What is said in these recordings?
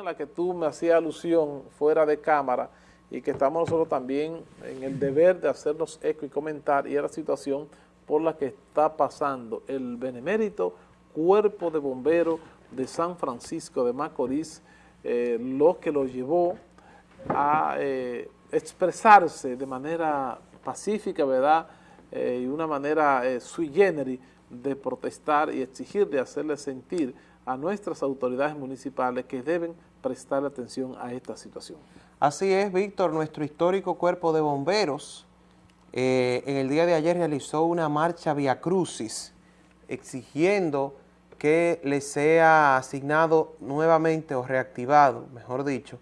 en la que tú me hacías alusión fuera de cámara y que estamos nosotros también en el deber de hacernos eco y comentar y es la situación por la que está pasando el benemérito cuerpo de bomberos de San Francisco de Macorís, eh, lo que lo llevó a eh, expresarse de manera pacífica, ¿verdad?, eh, y una manera sui generis de protestar y exigir, de hacerle sentir a nuestras autoridades municipales que deben prestar atención a esta situación. Así es, Víctor, nuestro histórico cuerpo de bomberos en el día de ayer realizó una marcha via crucis exigiendo que le sea asignado nuevamente o reactivado, mejor dicho,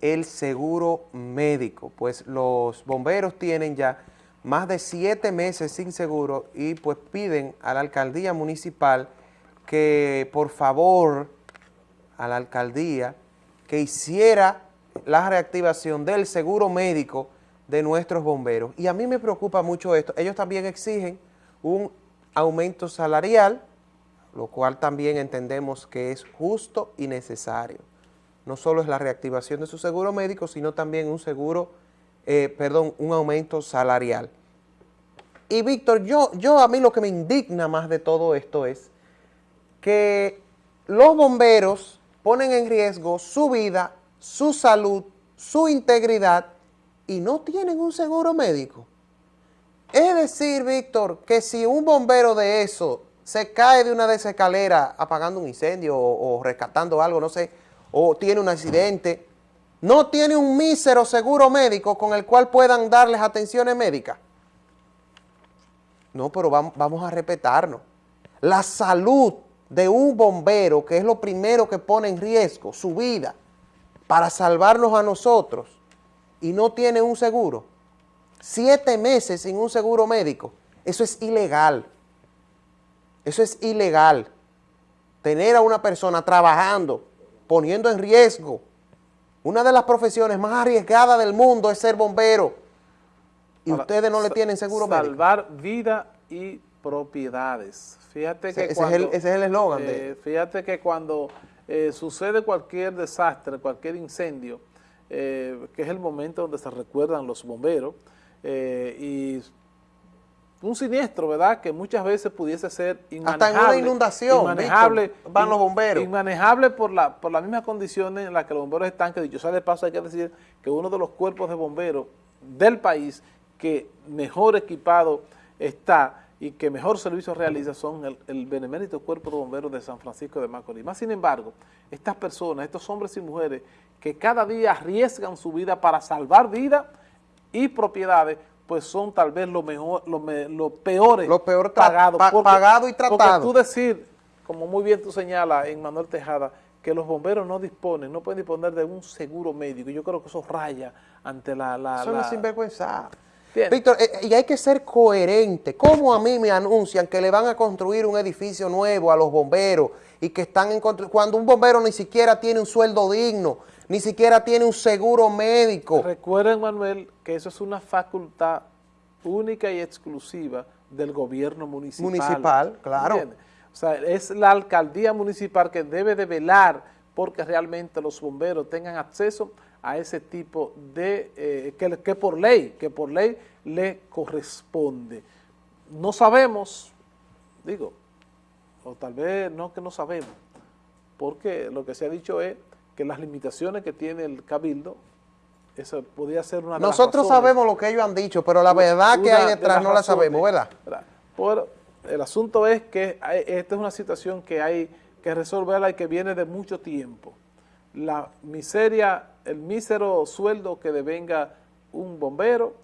el seguro médico, pues los bomberos tienen ya más de siete meses sin seguro y pues piden a la alcaldía municipal que por favor a la alcaldía que hiciera la reactivación del seguro médico de nuestros bomberos. Y a mí me preocupa mucho esto. Ellos también exigen un aumento salarial lo cual también entendemos que es justo y necesario. No solo es la reactivación de su seguro médico, sino también un seguro, eh, perdón, un aumento salarial. Y Víctor, yo, yo a mí lo que me indigna más de todo esto es que los bomberos ponen en riesgo su vida, su salud, su integridad y no tienen un seguro médico. Es decir, Víctor, que si un bombero de eso se cae de una de esas escaleras apagando un incendio o, rescatando algo, no sé, o tiene un accidente, no tiene un mísero seguro médico con el cual puedan darles atenciones médicas. No, pero vamos, vamos a respetarnos. La salud de un bombero, que es lo primero que pone en riesgo, su vida, para salvarnos a nosotros, y no tiene un seguro, siete meses sin un seguro médico, eso es ilegal. Eso es ilegal. Tener a una persona trabajando, poniendo en riesgo. Una de las profesiones más arriesgadas del mundo es ser bombero. Y ustedes no le tienen seguro Salvar vida y propiedades. Fíjate que ese, es el eslogan. Eh, fíjate que cuando eh, sucede cualquier desastre, cualquier incendio, eh, que es el momento donde se recuerdan los bomberos, y un siniestro, ¿verdad?, que muchas veces pudiese ser inmanejable. Hasta en una inundación, inmanejable, van los bomberos. Inmanejable por, la, por las mismas condiciones en las que los bomberos están, que dicho sea de paso hay que decir que uno de los cuerpos de bomberos del país que mejor equipado está y que mejor servicio realiza son el, el benemérito Cuerpo de Bomberos de San Francisco de Macorís. Más sin embargo, estas personas, estos hombres y mujeres que cada día arriesgan su vida para salvar vidas y propiedades, pues son tal vez los mejor, peores lo peor pagados. pagado y tratado. Porque tú decir, como muy bien tú señalas en Manuel Tejada, que los bomberos no disponen, no pueden disponer de un seguro médico. Yo creo que eso raya ante la... la eso es sinvergüenza. Víctor, eh, y hay que ser coherente. ¿Cómo a mí me anuncian que le van a construir un edificio nuevo a los bomberos y que están en cuando un bombero ni siquiera tiene un sueldo digno, ni siquiera tiene un seguro médico? Recuerden, Manuel, que eso es una facultad única y exclusiva del gobierno municipal. Municipal, claro. O sea, es la alcaldía municipal que debe de velar porque realmente los bomberos tengan acceso a ese tipo de, eh, que, que, por ley, que por ley le corresponde. No sabemos, digo, o tal vez no que no sabemos, porque lo que se ha dicho es que las limitaciones que tiene el cabildo, eso podría ser una de Nosotros sabemos lo que ellos han dicho, pero la verdad que hay detrás no la sabemos, ¿verdad? Pero el asunto es que esta es una situación que hay que resolverla y que viene de mucho tiempo. La miseria el mísero sueldo que devenga un bombero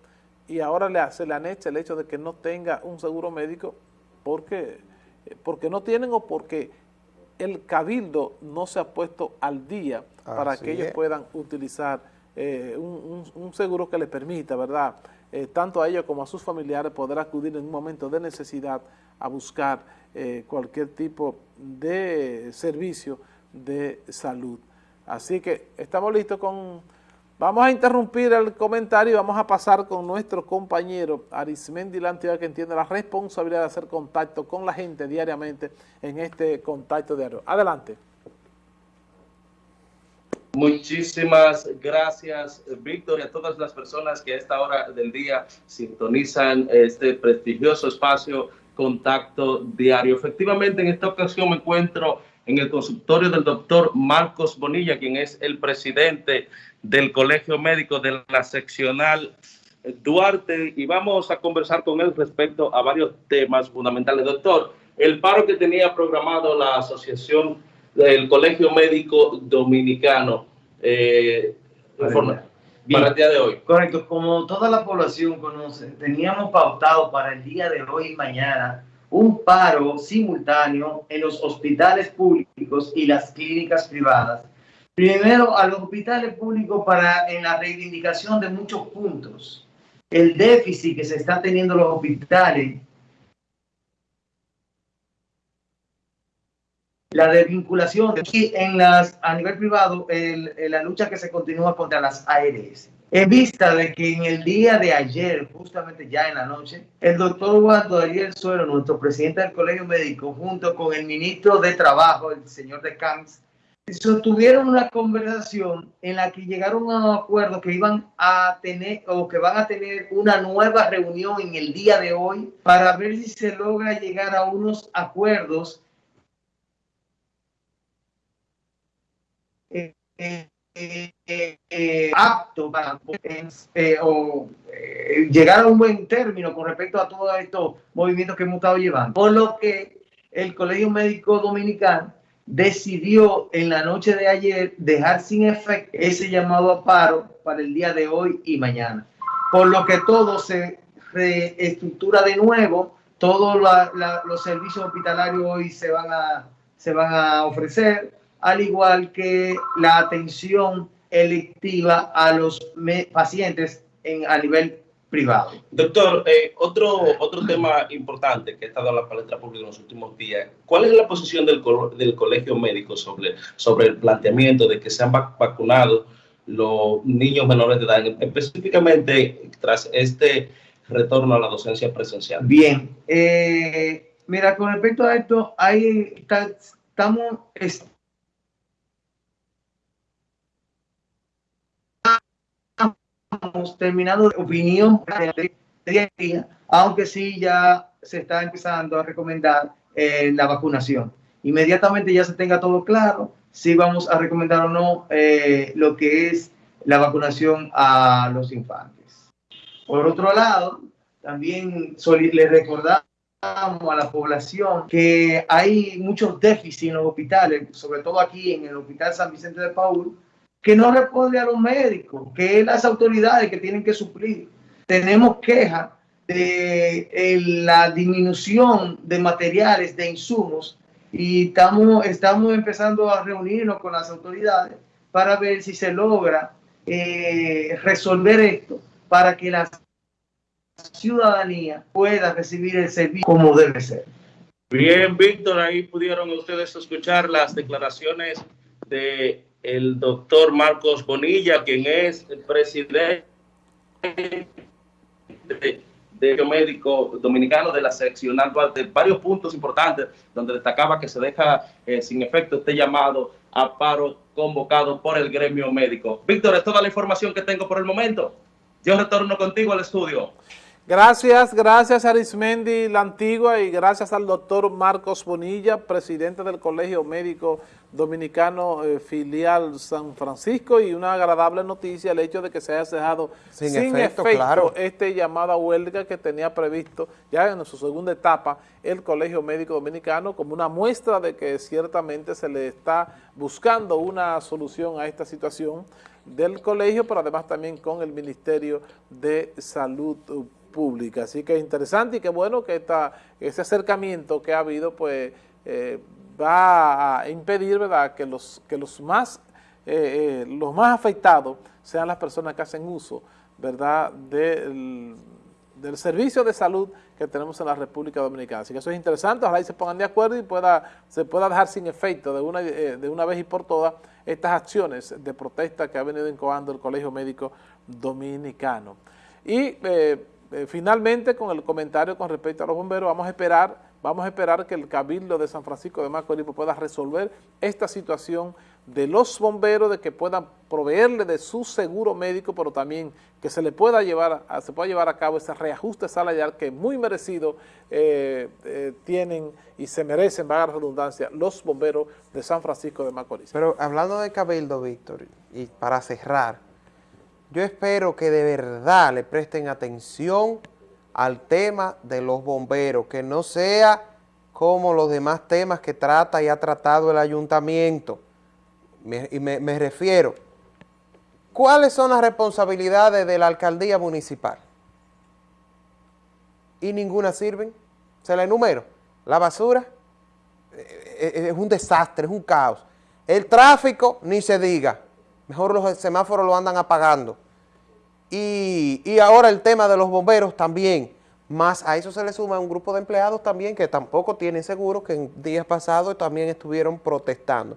y ahora le, se le anecha el hecho de que no tenga un seguro médico porque, porque no tienen o porque el cabildo no se ha puesto al día para que ellos puedan utilizar eh, un, seguro que les permita, ¿verdad?, eh, tanto a ellos como a sus familiares poder acudir en un momento de necesidad a buscar eh, cualquier tipo de servicio de salud. Así que estamos listos con... Vamos a interrumpir el comentario y vamos a pasar con nuestro compañero Arismendi Lantioa que entiende la responsabilidad de hacer contacto con la gente diariamente en este contacto diario. Adelante. Muchísimas gracias, Víctor, y a todas las personas que a esta hora del día sintonizan este prestigioso espacio Contacto Diario. Efectivamente, en esta ocasión me encuentro en el consultorio del doctor Marcos Bonilla, quien es el presidente del Colegio Médico de la seccional Duarte, y vamos a conversar con él respecto a varios temas fundamentales. Doctor, el paro que tenía programado la Asociación del Colegio Médico Dominicano eh, para el día de hoy. Correcto, como toda la población conoce, teníamos pautado para el día de hoy y mañana un paro simultáneo en los hospitales públicos y las clínicas privadas. Primero a los hospitales públicos para en la reivindicación de muchos puntos. El déficit que se está teniendo los hospitales la desvinculación y en las, a nivel privado, el, la lucha que se continúa contra las ARS. En vista de que en el día de ayer, justamente ya en la noche, el doctor Eduardo Ariel Suero, nuestro presidente del Colegio Médico, junto con el ministro de Trabajo, el señor de Camps, sostuvieron una conversación en la que llegaron a un acuerdo que iban a tener o que van a tener una nueva reunión en el día de hoy para ver si se logra llegar a unos acuerdos. Eh, eh, eh, apto para o, llegar a un buen término con respecto a todos estos movimientos que hemos estado llevando. Por lo que el Colegio Médico Dominicano decidió en la noche de ayer dejar sin efecto ese llamado a paro para el día de hoy y mañana. Por lo que todo se reestructura de nuevo, todos los servicios hospitalarios hoy se van a, se van a ofrecer, al igual que la atención electiva a los pacientes en, a nivel privado. Doctor, eh, otro, otro tema importante que ha estado en la palestra pública en los últimos días, ¿cuál es la posición del, del colegio médico sobre, sobre el planteamiento de que sean vacunados los niños menores de edad, específicamente tras este retorno a la docencia presencial? Bien, eh, mira, con respecto a esto, hay, estamos terminado de opinión aunque sí ya se está empezando a recomendar eh, la vacunación. Inmediatamente ya se tenga todo claro, si vamos a recomendar o no eh, lo que es la vacunación a los infantes. Por otro lado, también le recordamos a la población que hay muchos déficits en los hospitales, sobre todo aquí en el Hospital San Vicente de Paul, que no responde a los médicos, que las autoridades que tienen que suplir. Tenemos quejas de la disminución de materiales, de insumos, y estamos, estamos empezando a reunirnos con las autoridades para ver si se logra eh, resolver esto para que la ciudadanía pueda recibir el servicio como debe ser. Bien, Víctor, ahí pudieron ustedes escuchar las declaraciones de el doctor Marcos Bonilla, quien es el presidente de, de médico dominicano de la seccional de varios puntos importantes donde destacaba que se deja eh, sin efecto este llamado a paro convocado por el gremio médico. Víctor, es toda la información que tengo por el momento. Yo retorno contigo al estudio. Gracias, gracias Arismendi La Antigua y gracias al doctor Marcos Bonilla, presidente del Colegio Médico Dominicano eh, Filial San Francisco y una agradable noticia el hecho de que se haya dejado sin, efecto, este llamado a huelga que tenía previsto ya en su segunda etapa el Colegio Médico Dominicano como una muestra de que ciertamente se le está buscando una solución a esta situación del colegio, pero además también con el Ministerio de Salud pública. Así que es interesante y qué bueno que esta, ese acercamiento que ha habido pues eh, va a impedir ¿verdad? que los, que los, más, eh, eh, los más afectados sean las personas que hacen uso ¿verdad? del, del servicio de salud que tenemos en la República Dominicana. Así que eso es interesante, ojalá y se pongan de acuerdo y pueda, se pueda dejar sin efecto de una, de una vez y por todas estas acciones de protesta que ha venido incoando el Colegio Médico Dominicano. Y eh, finalmente, con el comentario con respecto a los bomberos, vamos a esperar vamos a esperar que el Cabildo de San Francisco de Macorís pueda resolver esta situación de los bomberos, de que puedan proveerle de su seguro médico, pero también que se le pueda llevar, a, se pueda llevar a cabo ese reajuste salarial que muy merecido eh, eh, tienen y se merecen, vaga la redundancia, los bomberos de San Francisco de Macorís. Pero hablando de Cabildo, Víctor, y para cerrar, yo espero que de verdad le presten atención al tema de los bomberos, que no sea como los demás temas que trata y ha tratado el ayuntamiento. y me, me refiero, ¿cuáles son las responsabilidades de la alcaldía municipal? Y ninguna sirven. Se la enumero. La basura eh, eh, es un desastre, es un caos. El tráfico, ni se diga. Mejor los semáforos lo andan apagando. Y, y, ahora el tema de los bomberos también, más a eso se le suma un grupo de empleados también que tampoco tienen seguro, que en días pasados también estuvieron protestando.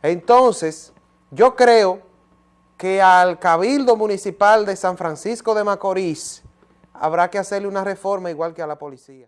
Entonces, yo creo que al Cabildo Municipal de San Francisco de Macorís habrá que hacerle una reforma igual que a la policía.